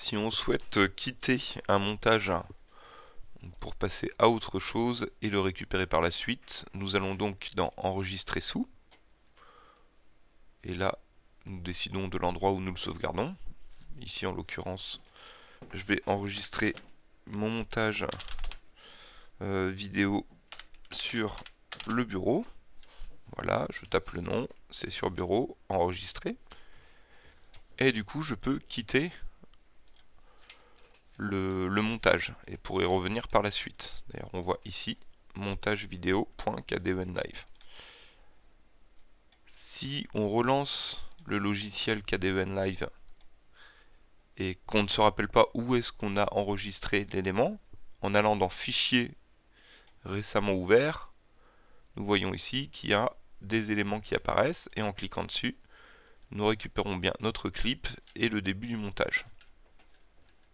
Si on souhaite quitter un montage pour passer à autre chose et le récupérer par la suite, nous allons donc dans Enregistrer sous. Et là, nous décidons de l'endroit où nous le sauvegardons. Ici, en l'occurrence, je vais enregistrer mon montage euh, vidéo sur le bureau. Voilà, je tape le nom, c'est sur bureau, enregistrer. Et du coup, je peux quitter le, montage et pour y revenir par la suite. D'ailleurs, on voit ici montage vidéo.kdevnlive. Si on relance le logiciel KDVNLive et qu'on ne se rappelle pas où est-ce qu'on a enregistré l'élément, en allant dans Fichier récemment ouvert, nous voyons ici qu'il y a des éléments qui apparaissent et en cliquant dessus, nous récupérons bien notre clip et le début du montage.